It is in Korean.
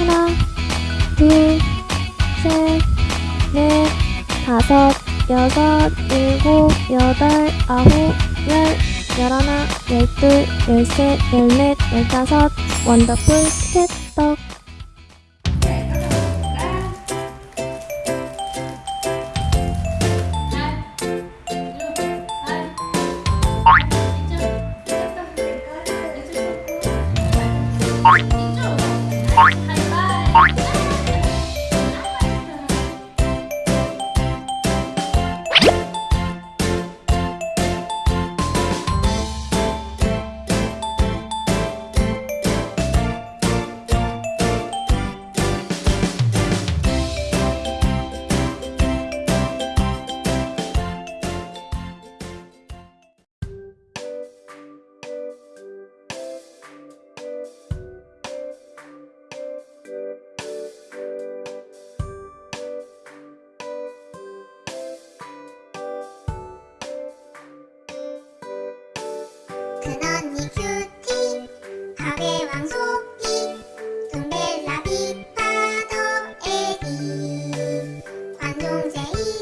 하나, 둘, 셋, 넷, 다섯, 여섯, 일곱, 여덟, 아홉, 열, 열하나, 열둘, 열셋, 열넷, 열다섯, 원더풀 캣떡 Bye.